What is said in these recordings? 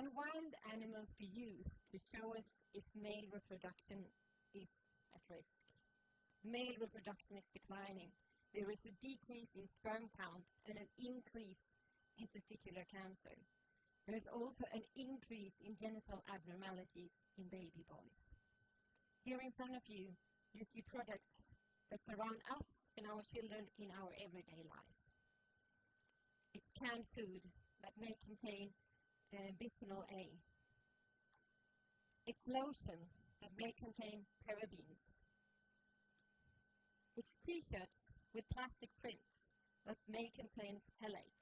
Can wild animals be used to show us if male reproduction is at risk? Male reproduction is declining. There is a decrease in sperm count and an increase in testicular cancer. There is also an increase in genital abnormalities in baby boys. Here in front of you, you see products that surround us and our children in our everyday life. It's canned food that may contain uh, bisphenol A. It's lotion that may contain parabens. It's t-shirts with plastic prints that may contain phthalates.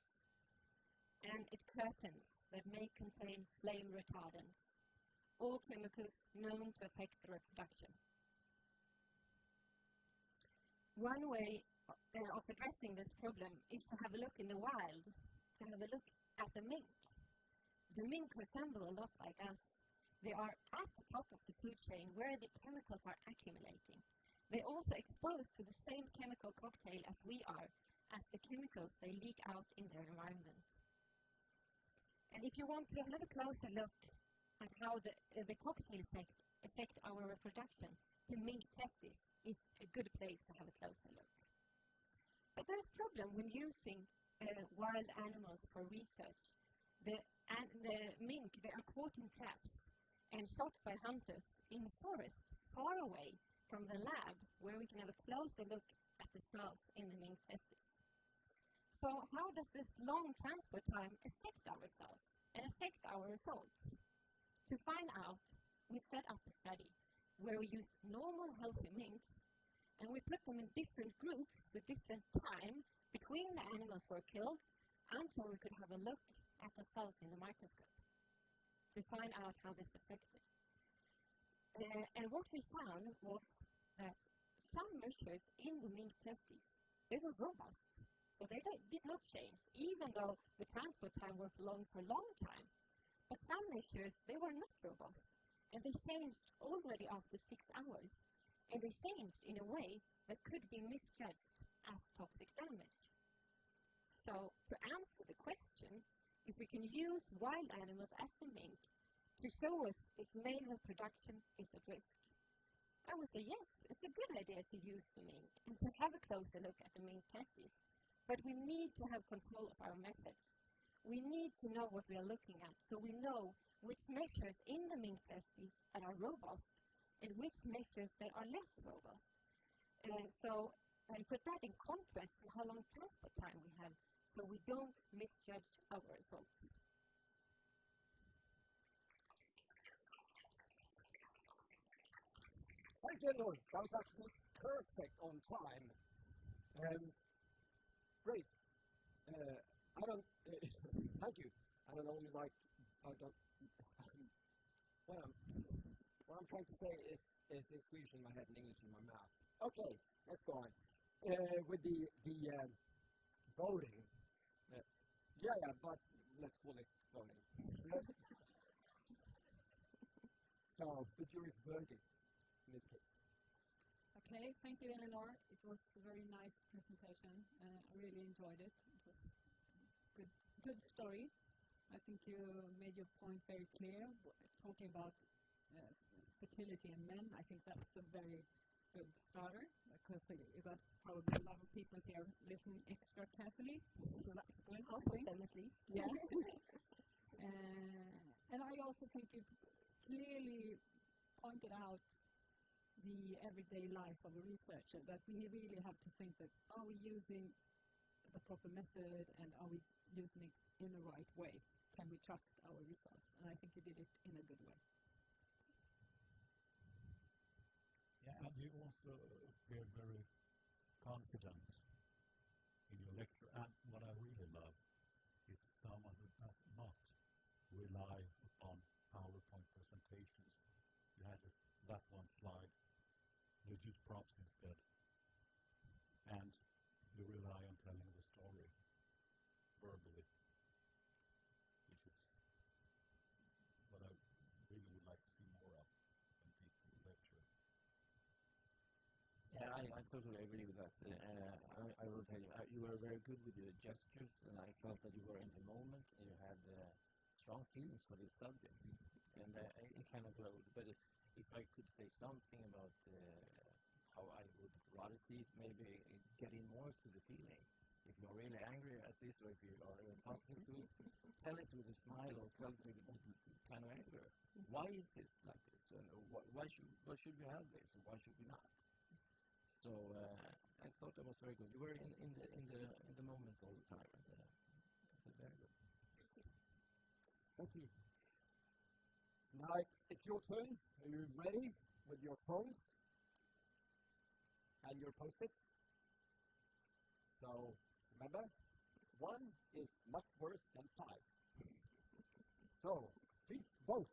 And it's curtains that may contain flame retardants, all chemicals known to affect the reproduction. One way uh, of addressing this problem is to have a look in the wild, to have a look at the mink. The mink resemble a lot like us. They are at the top of the food chain where the chemicals are accumulating. They're also exposed to the same chemical cocktail as we are, as the chemicals they leak out in their environment. And if you want to have a closer look at how the, uh, the cocktail effect affect our reproduction, the mink testis is a good place to have a closer look. But there's a problem when using uh, wild animals for research. They are caught in traps and shot by hunters in the forest far away from the lab where we can have a closer look at the cells in the mink testis. So how does this long transport time affect our cells and affect our results? To find out, we set up a study where we used normal healthy minks and we put them in different groups with different time between the animals were killed until we could have a look at the cells in the microscope to find out how this affected. Uh, and what we found was that some measures in the mink testes, they were robust. So they did not change, even though the transport time was long for a long time. But some measures, they were not robust and they changed already after six hours, and they changed in a way that could be misjudged as toxic damage. So, to answer the question, if we can use wild animals as a mink to show us if male reproduction is at risk, I would say yes, it's a good idea to use the mink and to have a closer look at the mink testes. But we need to have control of our methods. We need to know what we are looking at so we know which measures in the mink testes that are robust and which measures that are less robust. And so, and put that in contrast to how long transport time we have so we don't misjudge our results. Lord. That was actually perfect on time. Um, great. Uh, I don't. Uh, thank you. I don't only like. I don't what I'm, what I'm trying to say is, is Swedish in my head and English in my mouth. Okay, let's go on. Uh, with the, the uh, voting. Uh, yeah, yeah, but let's call it voting. so, the jury's verdict in this case. Okay, thank you, Eleanor. It was a very nice presentation. Uh, I really enjoyed it. It was good, good story. I think you made your point very clear, talking about uh, fertility in men. I think that's a very good starter because you got probably a lot of people here listening extra carefully, so that's good. Hopefully, them at least. Yeah. uh, and I also think you clearly pointed out the everyday life of a researcher that we really have to think that are we using the proper method and are we using it in the right way? can we trust our results? And I think you did it in a good way. Yeah, and you also appear very confident in your lecture. And what I really love is someone who does not rely upon PowerPoint presentations. You had this, that one slide. You use props instead. And you rely on telling the story verbally. Which is what I really would like to see more of when people lecture. Yeah, I, I totally agree with that. Uh, I, I will tell you, uh, you were very good with your gestures, and I felt that you were in the moment, and you had uh, strong feelings for this subject, and uh, it kind of glowed. But if if I could say something about uh, how I would rather see it, maybe getting more to the feeling. If you're really angry at this, or if you are talking to it, tell it with a smile or tell it with kind of anger. Why is this like this? And uh, wh- why should why should we have this? Why should we not? So uh, I thought that was very good. You were in, in the in the in the moment all the time, and uh, that's very good. Thank you. Now it's, it's your turn. Are you ready with your phones and your post-its? So remember, one is much worse than five. So please vote.